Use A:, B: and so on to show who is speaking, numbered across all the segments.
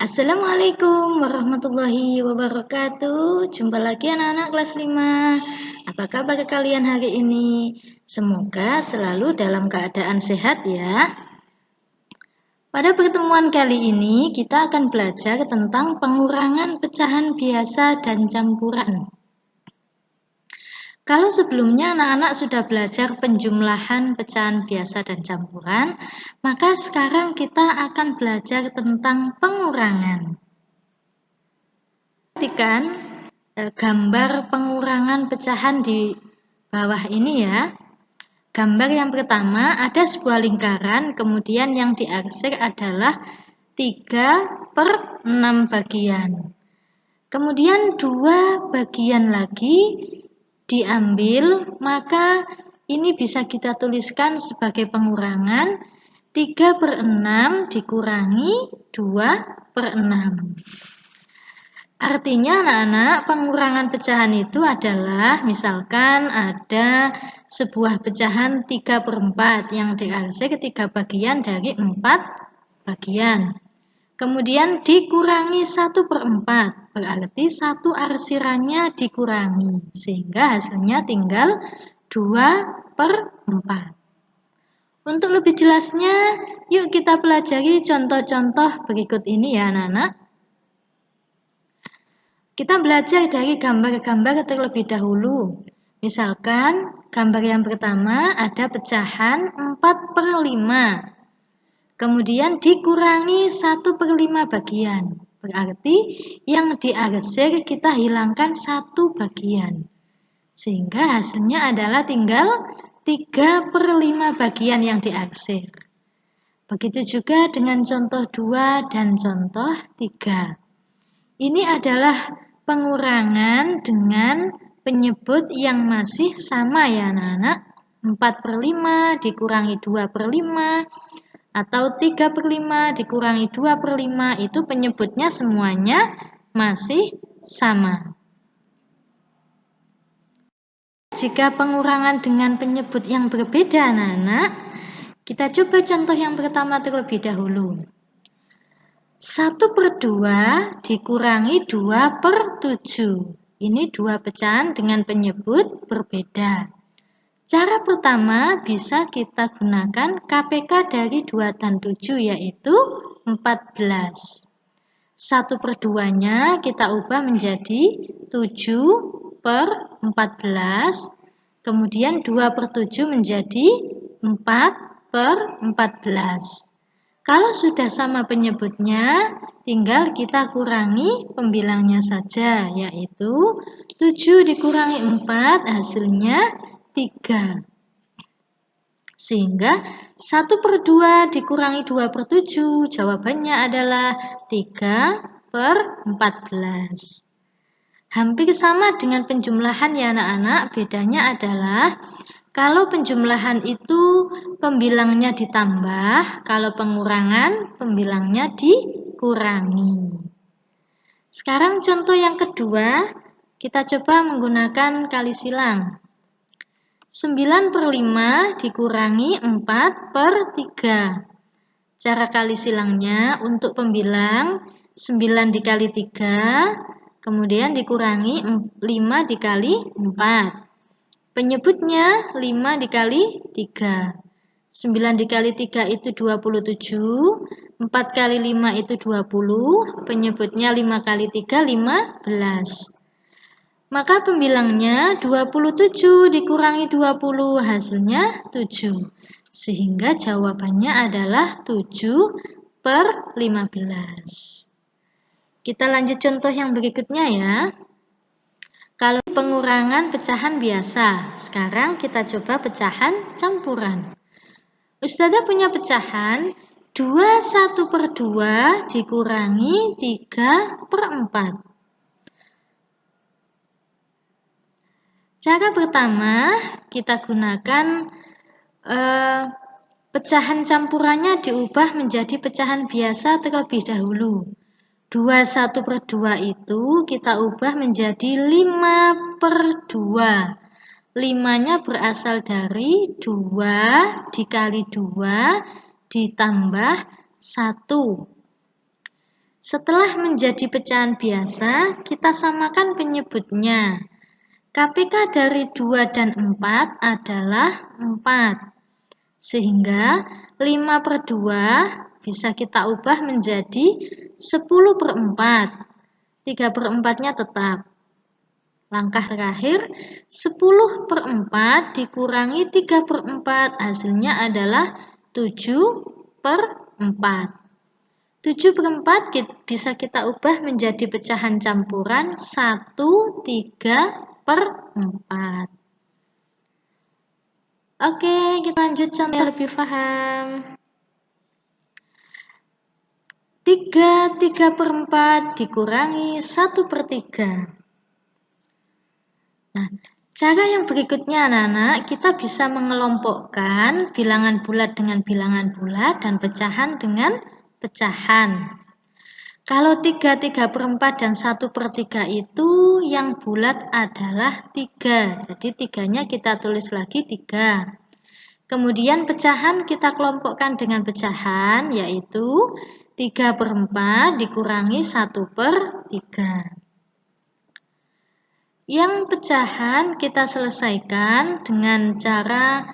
A: Assalamualaikum warahmatullahi wabarakatuh. Jumpa lagi anak-anak kelas 5 Apa kabar kalian hari ini? Semoga selalu dalam keadaan sehat ya. Pada pertemuan kali ini kita akan belajar tentang pengurangan pecahan biasa dan campuran kalau sebelumnya anak-anak sudah belajar penjumlahan pecahan biasa dan campuran, maka sekarang kita akan belajar tentang pengurangan. Perhatikan eh, gambar pengurangan pecahan di bawah ini ya. Gambar yang pertama ada sebuah lingkaran, kemudian yang diarsir adalah 3 per 6 bagian. Kemudian dua bagian lagi diambil, maka ini bisa kita tuliskan sebagai pengurangan 3 per 6 dikurangi 2 per 6. Artinya anak-anak pengurangan pecahan itu adalah misalkan ada sebuah pecahan 3 per 4 yang diarsir ketiga bagian dari 4 bagian. Kemudian dikurangi 1 per 4, berarti satu arsirannya dikurangi, sehingga hasilnya tinggal 2 per 4. Untuk lebih jelasnya, yuk kita pelajari contoh-contoh berikut ini ya anak-anak. Kita belajar dari gambar-gambar terlebih dahulu. Misalkan, gambar yang pertama ada pecahan 4 per 5 kemudian dikurangi 1 per 5 bagian. Berarti yang diarsir kita hilangkan satu bagian. Sehingga hasilnya adalah tinggal 3 per 5 bagian yang diarsir. Begitu juga dengan contoh 2 dan contoh 3. Ini adalah pengurangan dengan penyebut yang masih sama ya anak-anak. 4 per 5 dikurangi 2 per 5 atau 3 per 5 dikurangi 2 per 5 itu penyebutnya semuanya masih sama. Jika pengurangan dengan penyebut yang berbeda anak-anak, kita coba contoh yang pertama terlebih dahulu. 1 per 2 dikurangi 2 per 7. Ini dua pecahan dengan penyebut berbeda. Cara pertama bisa kita gunakan KPK dari 2 dan 7 yaitu 14. 1 per 2-nya kita ubah menjadi 7 per 14. Kemudian 2 per 7 menjadi 4 per 14. Kalau sudah sama penyebutnya, tinggal kita kurangi pembilangnya saja, yaitu 7 dikurangi 4 hasilnya 3. Sehingga 1 per 2 dikurangi 2 per 7, jawabannya adalah 3 per 14. Hampir sama dengan penjumlahan ya anak-anak, bedanya adalah kalau penjumlahan itu pembilangnya ditambah, kalau pengurangan pembilangnya dikurangi. Sekarang contoh yang kedua, kita coba menggunakan kali silang. 9 per 5 dikurangi 4 per 3. Cara kali silangnya untuk pembilang 9 dikali 3, kemudian dikurangi 5 dikali 4. Penyebutnya 5 dikali 3. 9 dikali 3 itu 27, 4 kali 5 itu 20, penyebutnya 5 kali 3, 15. Maka pembilangnya 27 dikurangi 20 hasilnya 7. Sehingga jawabannya adalah 7 per 15. Kita lanjut contoh yang berikutnya ya. Kalau pengurangan pecahan biasa, sekarang kita coba pecahan campuran. Ustazah punya pecahan 21 per 2 dikurangi 3 per 4. Cara pertama, kita gunakan eh, pecahan campurannya diubah menjadi pecahan biasa terlebih dahulu. 21 per 2 itu kita ubah menjadi 5 per 2. 5-nya berasal dari 2 dikali 2 ditambah 1. Setelah menjadi pecahan biasa, kita samakan penyebutnya. KPK dari 2 dan 4 adalah 4. Sehingga 5 per 2 bisa kita ubah menjadi 10 per 4. 3 per 4-nya tetap. Langkah terakhir, 10 per 4 dikurangi 3 per 4, hasilnya adalah 7 per 4. 7 per 4 bisa kita ubah menjadi pecahan campuran 1, 3 per 4. Oke, kita lanjut contoh lebih paham. 3, 3 per 4 dikurangi 1 per 3. Nah, cara yang berikutnya anak-anak, kita bisa mengelompokkan bilangan bulat dengan bilangan bulat dan pecahan dengan pecahan. Kalau 3, 3 per 4 dan 1 per 3 itu yang bulat adalah 3. Jadi tiganya kita tulis lagi 3. Kemudian pecahan kita kelompokkan dengan pecahan yaitu 3 per 4 dikurangi 1 per 3. Yang pecahan kita selesaikan dengan cara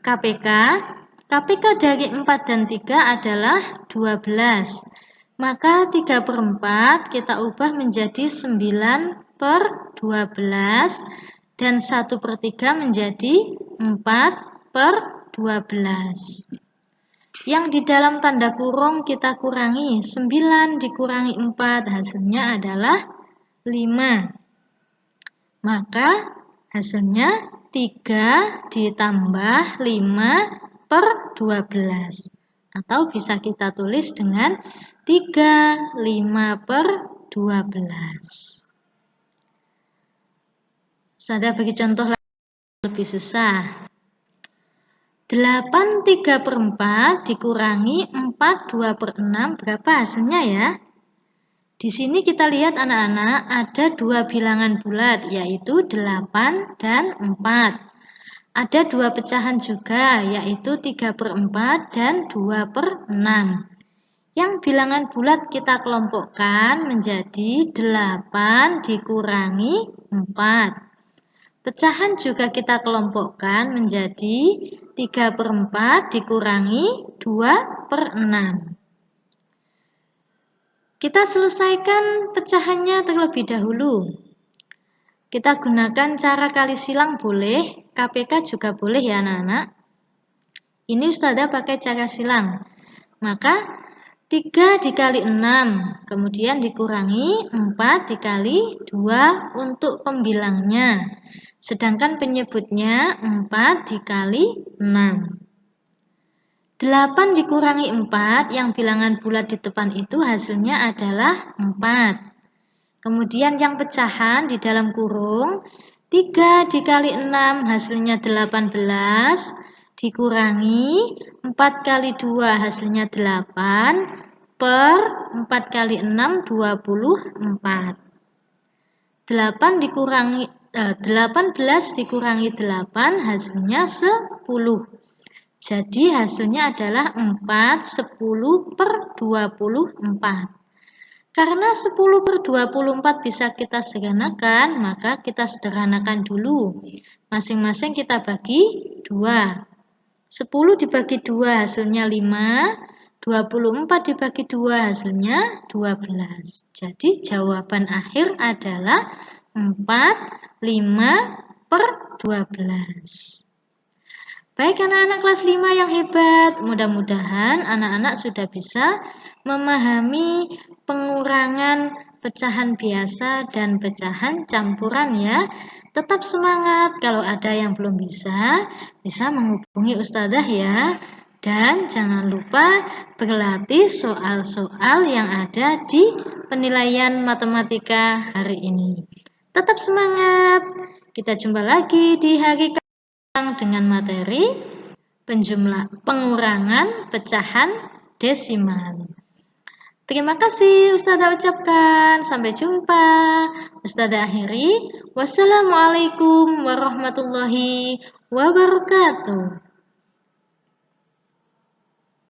A: KPK KPK dari 4 dan 3 adalah 12. Maka 3 per 4 kita ubah menjadi 9 per 12 dan 1 per 3 menjadi 4 per 12. Yang di dalam tanda kurung kita kurangi 9 dikurangi 4 hasilnya adalah 5. Maka hasilnya 3 ditambah 5 per 12 atau bisa kita tulis dengan 3 5 per 12 Saudara bagi contoh lebih susah 8 3 per 4 dikurangi 4 2 per 6 berapa hasilnya ya? Di sini kita lihat anak-anak ada dua bilangan bulat yaitu 8 dan 4. Ada dua pecahan juga, yaitu 3 per 4 dan 2 per 6. Yang bilangan bulat kita kelompokkan menjadi 8 dikurangi 4. Pecahan juga kita kelompokkan menjadi 3 per 4 dikurangi 2 per 6. Kita selesaikan pecahannya terlebih dahulu. Kita gunakan cara kali silang boleh, KPK juga boleh ya anak-anak. Ini Ustazah pakai cara silang. Maka 3 dikali 6, kemudian dikurangi 4 dikali 2 untuk pembilangnya. Sedangkan penyebutnya 4 dikali 6. 8 dikurangi 4, yang bilangan bulat di depan itu hasilnya adalah 4. Kemudian yang pecahan di dalam kurung 3 dikali 6 hasilnya 18 dikurangi 4 kali 2 hasilnya 8 per 4 kali 6 24 8 dikurangi eh, 18 dikurangi 8 hasilnya 10 jadi hasilnya adalah 4 10 per 24 karena 10 per 24 bisa kita sederhanakan, maka kita sederhanakan dulu. Masing-masing kita bagi 2. 10 dibagi 2 hasilnya 5, 24 dibagi 2 hasilnya 12. Jadi jawaban akhir adalah 4, 5 per 12. Baik anak-anak kelas 5 yang hebat, mudah-mudahan anak-anak sudah bisa memahami pengurangan pecahan biasa dan pecahan campuran ya. Tetap semangat, kalau ada yang belum bisa, bisa menghubungi Ustazah ya. Dan jangan lupa berlatih soal-soal yang ada di penilaian matematika hari ini. Tetap semangat, kita jumpa lagi di hari dengan materi penjumlah pengurangan pecahan desimal. Terima kasih Ustazah ucapkan. Sampai jumpa. Ustazah akhiri. Wassalamualaikum warahmatullahi wabarakatuh.